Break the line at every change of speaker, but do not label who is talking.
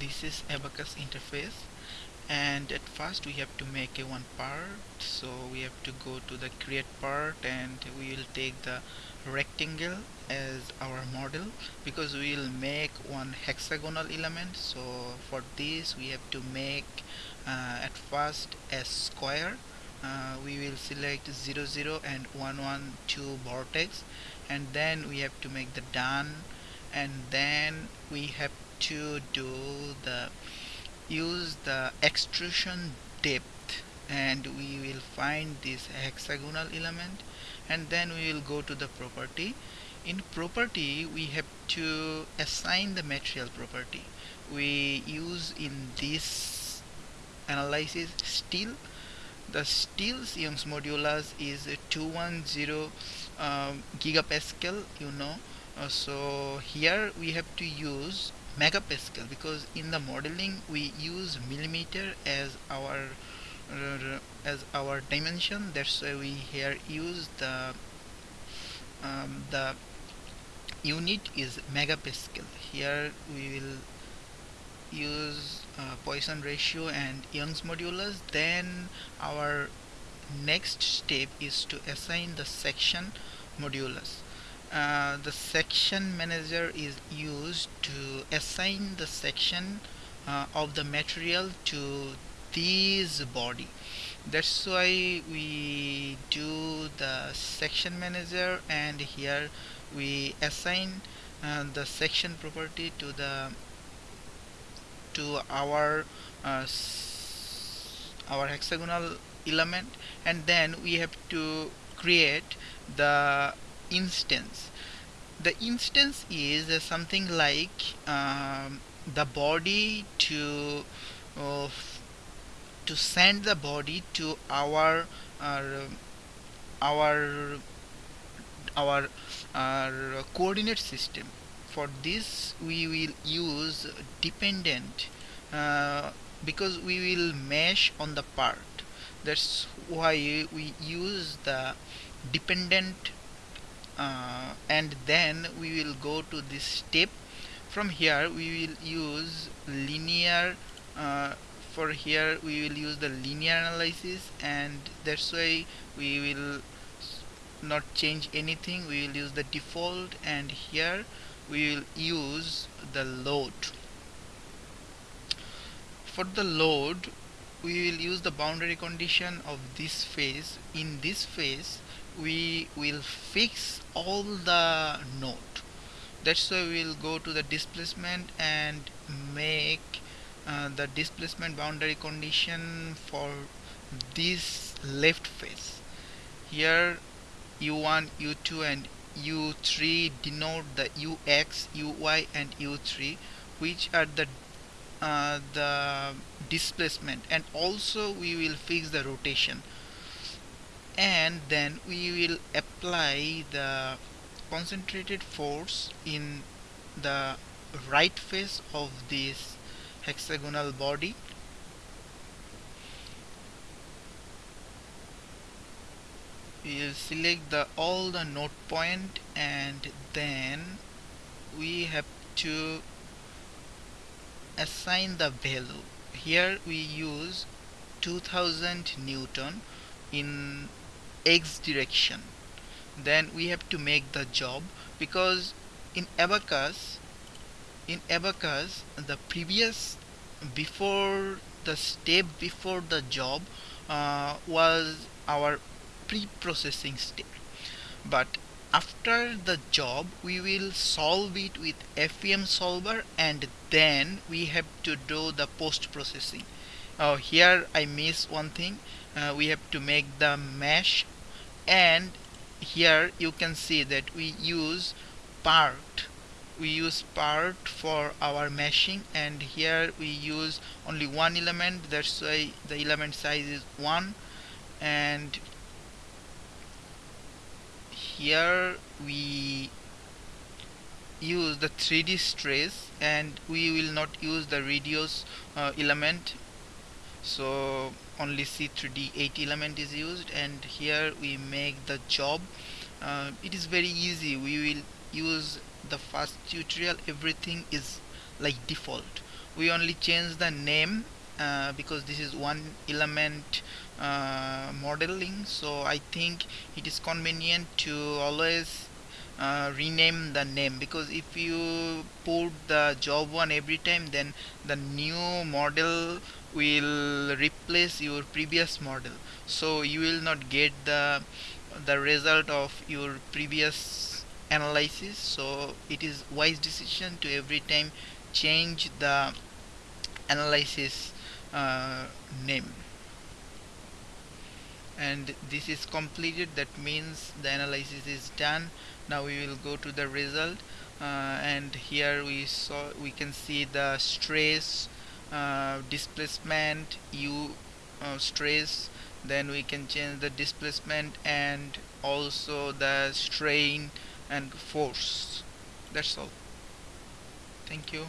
this is Abaqus interface and at first we have to make a one part so we have to go to the create part and we will take the rectangle as our model because we will make one hexagonal element. So for this we have to make uh, at first a square. Uh, we will select 0 0 and 1 1 2 vertex and then we have to make the done and then we have to do the use the extrusion depth and we will find this hexagonal element and then we will go to the property. In property we have to assign the material property. We use in this analysis steel. The steel's Young's modulus is 210 um, gigapascal you know. Uh, so here we have to use megapascal because in the modeling we use millimeter as our uh, as our dimension. That's why we here use the um, the unit is megapascal here we will use uh, Poisson ratio and Young's modulus. Then our next step is to assign the section modulus uh, the section manager is used to assign the section uh, of the material to this body. That's why we do the section manager and here we assign uh, the section property to the to our uh, our hexagonal element. And then we have to create the instance. The instance is something like um, the body to uh, to send the body to our uh, our our our coordinate system. For this we will use dependent uh, because we will mesh on the part. That's why we use the dependent uh, and then we will go to this step. From here we will use linear uh, for here we will use the linear analysis and that's why we will not change anything. We will use the default and here we will use the load. For the load we will use the boundary condition of this phase. In this phase we will fix all the node. That's why we will go to the displacement and make uh, the displacement boundary condition for this left face here u1 u2 and u3 denote the ux uy and u3 which are the uh, the displacement and also we will fix the rotation. And then we will apply the concentrated force in the right face of this hexagonal body. We will select the all the node point and then we have to assign the value. Here we use 2000 Newton in X direction. Then we have to make the job because in Abaqus in Abaqus the previous before the step before the job uh, was our pre-processing step. But after the job we will solve it with FEM solver and then we have to do the post-processing. Uh, here I miss one thing. Uh, we have to make the mesh and here you can see that we use part. We use part for our meshing and here we use only one element. That's why the element size is 1 and here we use the 3D stress and we will not use the radius uh, element. So only C3D 8 element is used and here we make the job. Uh, it is very easy. We will use the first tutorial. Everything is like default. We only change the name uh, because this is one element uh, modeling. So I think it is convenient to always uh, rename the name because if you put the job one every time then the new model will replace your previous model. So you will not get the the result of your previous analysis. So it is wise decision to every time change the analysis uh, name. And this is completed. That means the analysis is done. Now we will go to the result. Uh, and here we saw we can see the stress uh, displacement u uh, stress. Then we can change the displacement and also the strain and force. That's all. Thank you